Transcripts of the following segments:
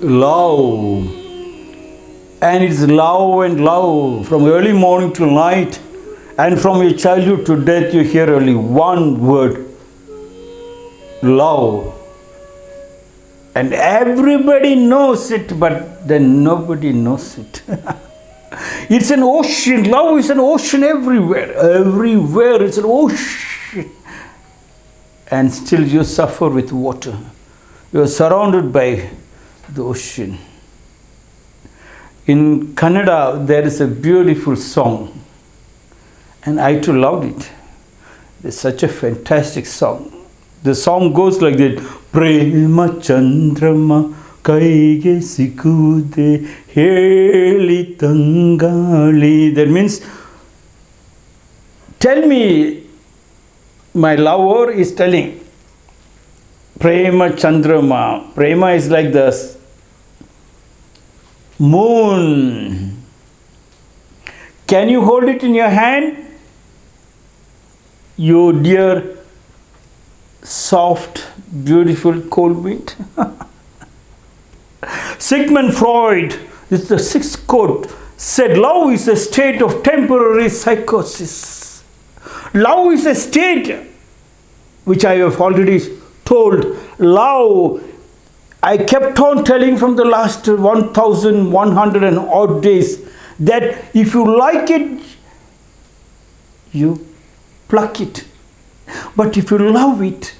love. And it's love and love from early morning to night. And from your childhood to death, you hear only one word love. And everybody knows it, but then nobody knows it. it's an ocean. Love is an ocean everywhere. Everywhere it's an ocean. And still you suffer with water. You are surrounded by the ocean. In Kannada, there is a beautiful song, and I too loved it. It's such a fantastic song. The song goes like this Prema Chandrama Kaige Sikude Heli Tangali. That means, tell me, my lover is telling, Prema Chandrama. Prema is like the moon. Can you hold it in your hand? You dear, soft, beautiful cold wind. Sigmund Freud, is the sixth quote, said love is a state of temporary psychosis. Love is a state which I have already told. Love I kept on telling from the last 1100 and odd days that if you like it, you pluck it. But if you love it,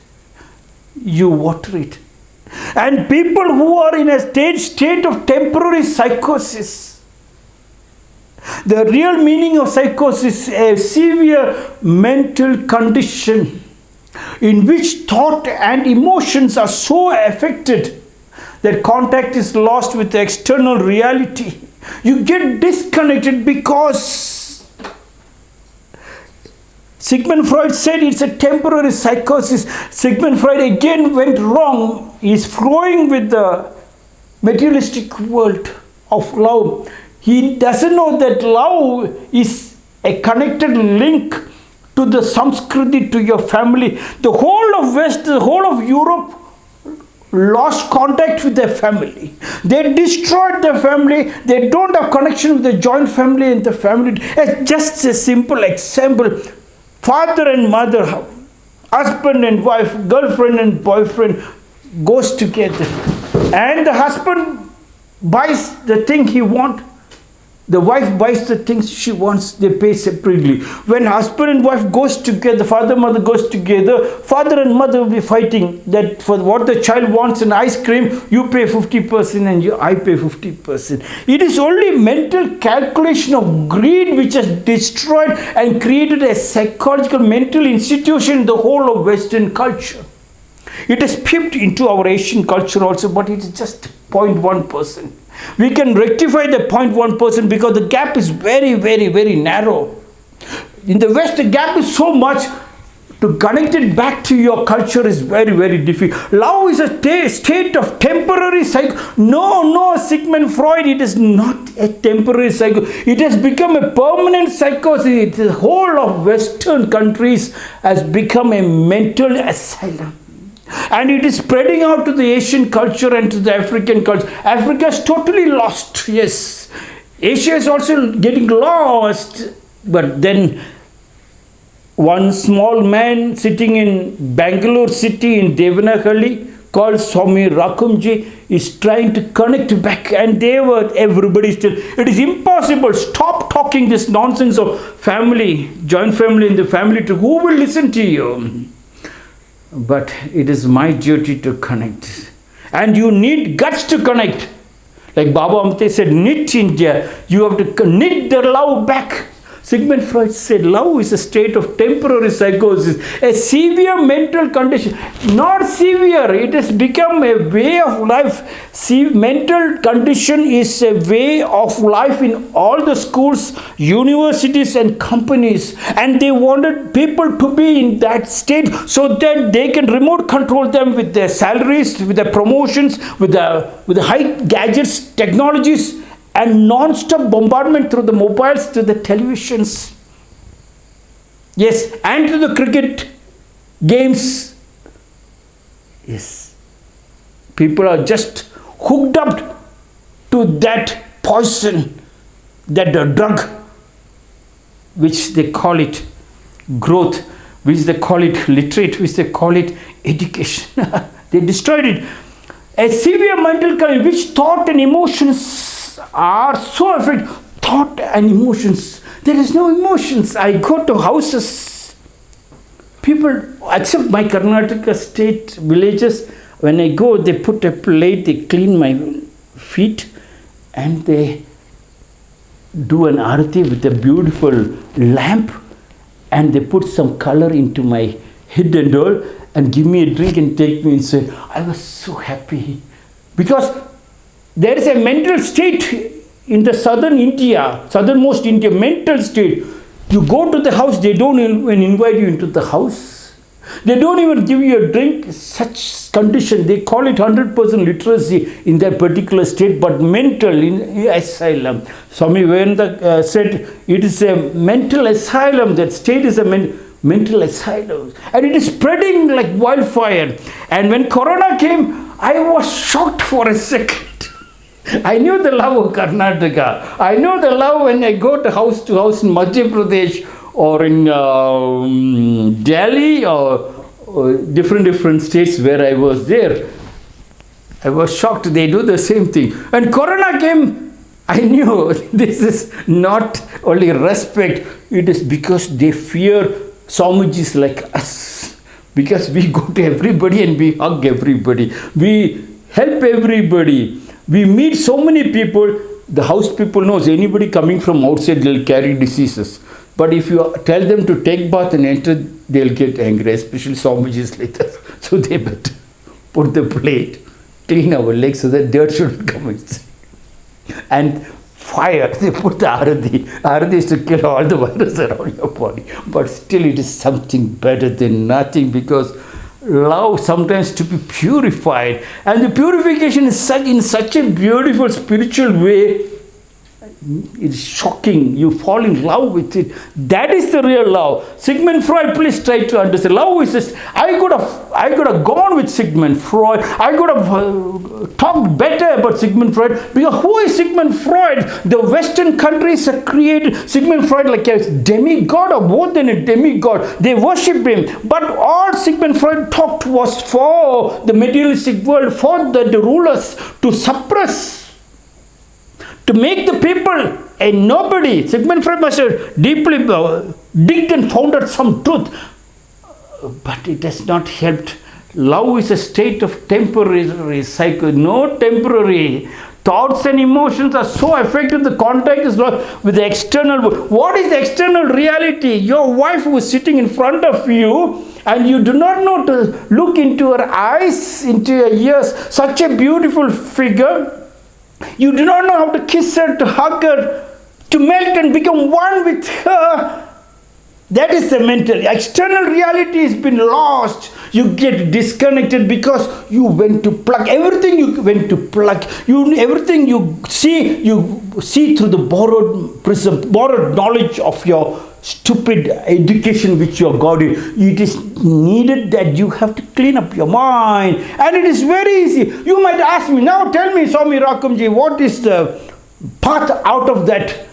you water it. And people who are in a state, state of temporary psychosis, the real meaning of psychosis is a severe mental condition in which thought and emotions are so affected that contact is lost with the external reality. You get disconnected because Sigmund Freud said it's a temporary psychosis. Sigmund Freud again went wrong. He's flowing with the materialistic world of love. He doesn't know that love is a connected link to the Sanskriti, to your family. The whole of West, the whole of Europe lost contact with their family. They destroyed their family. They don't have connection with the joint family and the family. It's just a simple example. Father and mother, husband and wife, girlfriend and boyfriend goes together. And the husband buys the thing he wants the wife buys the things she wants, they pay separately. When husband and wife goes together, father mother goes together, father and mother will be fighting that for what the child wants an ice cream, you pay 50% and you, I pay 50%. It is only mental calculation of greed which has destroyed and created a psychological mental institution in the whole of Western culture. It has peeped into our Asian culture also, but it is just 0.1%. We can rectify the 0.1% because the gap is very, very, very narrow. In the West, the gap is so much to connect it back to your culture is very, very difficult. Love is a state of temporary cycle. No, no, Sigmund Freud, it is not a temporary cycle. It has become a permanent psychosis. The whole of Western countries has become a mental asylum and it is spreading out to the Asian culture and to the African culture. Africa is totally lost, yes. Asia is also getting lost, but then one small man sitting in Bangalore city in Devanahalli called Swami Rakumji is trying to connect back and they were everybody still it is impossible stop talking this nonsense of family joint family in the family to who will listen to you but it is my duty to connect. And you need guts to connect. Like Baba Amte said, knit India. You have to knit the love back. Sigmund Freud said love is a state of temporary psychosis, a severe mental condition. Not severe, it has become a way of life. See, mental condition is a way of life in all the schools, universities and companies. And they wanted people to be in that state so that they can remote control them with their salaries, with their promotions, with the, with the high gadgets, technologies and non-stop bombardment through the mobiles to the televisions. Yes, and to the cricket games. Yes, people are just hooked up to that poison, that drug, which they call it growth, which they call it literate, which they call it education. they destroyed it. A severe mental condition which thought and emotions are so affected. Thought and emotions. There is no emotions. I go to houses. People, except my Karnataka state villages, when I go, they put a plate, they clean my feet, and they do an arati with a beautiful lamp and they put some color into my head and all and give me a drink and take me and say, I was so happy because there is a mental state in the southern India, southernmost India, mental state. You go to the house, they don't even invite you into the house they don't even give you a drink, such condition. They call it 100% literacy in that particular state, but mental in asylum. Swami Vivekananda uh, said it is a mental asylum. That state is a men mental asylum. And it is spreading like wildfire. And when Corona came, I was shocked for a second. I knew the love of Karnataka. I know the love when I go to house to house in Madhya Pradesh or in um, Delhi or, or, different different states where I was there. I was shocked they do the same thing. When Corona came, I knew this is not only respect, it is because they fear Swamijis like us. Because we go to everybody and we hug everybody. We help everybody. We meet so many people. The house people knows anybody coming from outside, they'll carry diseases. But if you tell them to take bath and enter, they'll get angry, especially like that. So they better put the plate, clean our legs so that dirt shouldn't come inside. And fire, they put the arati. Arati is to kill all the virus around your body. But still it is something better than nothing because love sometimes to be purified. And the purification is such in such a beautiful spiritual way it's shocking. You fall in love with it. That is the real love. Sigmund Freud, please try to understand. Love is just, I could have, I could have gone with Sigmund Freud. I could have uh, talked better about Sigmund Freud because who is Sigmund Freud? The Western countries have created Sigmund Freud like a demigod or more than a demigod. They worship him. But all Sigmund Freud talked was for the materialistic world, for the, the rulers to suppress to make the people a nobody. Sigmund Freud have deeply uh, digged and founded some truth. But it has not helped. Love is a state of temporary cycle, no temporary. Thoughts and emotions are so affected, the contact is not with the external world. What is the external reality? Your wife who is sitting in front of you and you do not know to look into her eyes, into her ears, such a beautiful figure you do not know how to kiss her, to hug her, to melt and become one with her. That is the mental. External reality has been lost. You get disconnected because you went to plug everything. You went to plug. You everything you see. You see through the borrowed prism, borrowed knowledge of your stupid education which you have got. It is needed that you have to clean up your mind. And it is very easy. You might ask me, now tell me, Swami Rakamji, what is the path out of that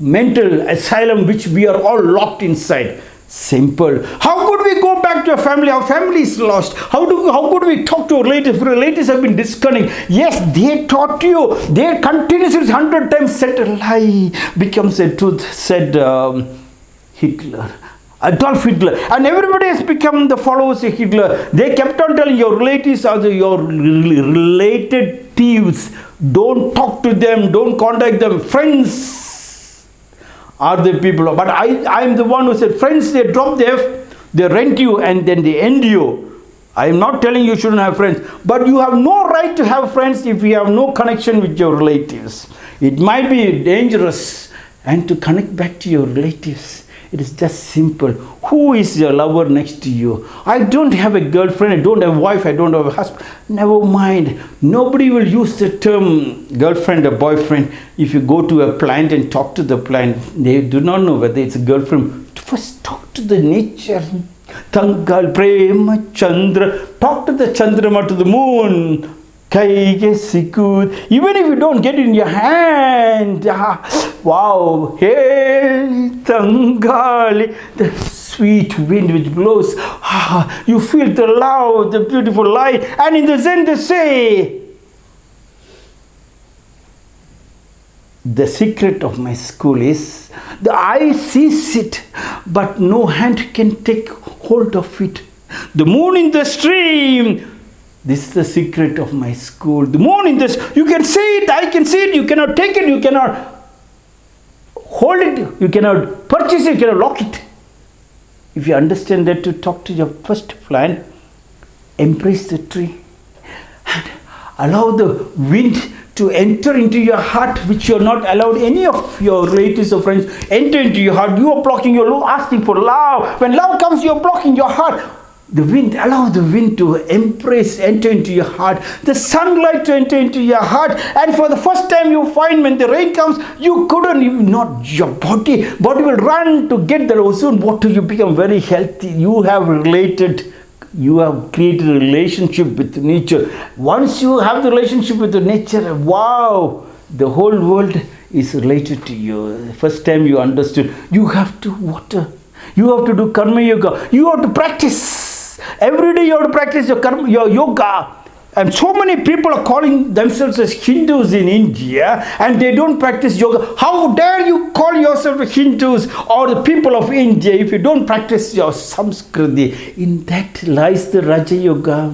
mental asylum which we are all locked inside? Simple. How could we go back to a family? Our family is lost. How do how could we talk to our relatives? Relatives have been disconnected. Yes, they taught you. They continuously hundred times said a lie becomes a truth. Said um, Hitler. Adolf Hitler. And everybody has become the followers of Hitler. They kept on telling your relatives the, your related thieves. Don't talk to them. Don't contact them. Friends are the people. But I, I am the one who said, friends, they drop the F, they rent you and then they end you. I am not telling you shouldn't have friends. But you have no right to have friends if you have no connection with your relatives. It might be dangerous and to connect back to your relatives it is just simple. Who is your lover next to you? I don't have a girlfriend, I don't have a wife, I don't have a husband. Never mind. Nobody will use the term girlfriend or boyfriend. If you go to a plant and talk to the plant, they do not know whether it's a girlfriend. First talk to the nature. Tangal Prema Chandra. Talk to the Chandrama, to the moon ಕೈಗೆ ಸಿಕ್ಕುವುದು even if you don't get it in your hand ah, wow hey tangali the sweet wind which blows ah, you feel the love the beautiful light and in the zen they say the secret of my school is the eye sees it, but no hand can take hold of it. The moon in the stream. this is the secret of my school. The moon in this, you can see it, I can see it, you cannot take it, you cannot hold it, you cannot purchase it, you cannot lock it. If you understand that, to talk to your first plant, embrace the tree and allow the wind to enter into your heart which you're not allowed any of your relatives or friends enter into your heart you are blocking your love asking for love when love comes you're blocking your heart the wind allow the wind to embrace enter into your heart the sunlight to enter into your heart and for the first time you find when the rain comes you couldn't even not your body body will run to get the ozone water you become very healthy you have related you have created a relationship with nature. Once you have the relationship with the nature, wow, the whole world is related to you. First time you understood, you have to water. You have to do karma yoga. You have to practice. Every day you have to practice your karma, your yoga. And so many people are calling themselves as Hindus in India and they don't practice yoga. How dare you call yourself Hindus or the people of India if you don't practice your Samskriti? In that lies the Raja Yoga,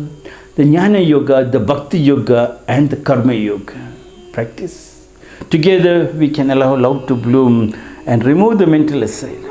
the Jnana Yoga, the Bhakti Yoga and the Karma Yoga. Practice. Together we can allow love to bloom and remove the mental asylum.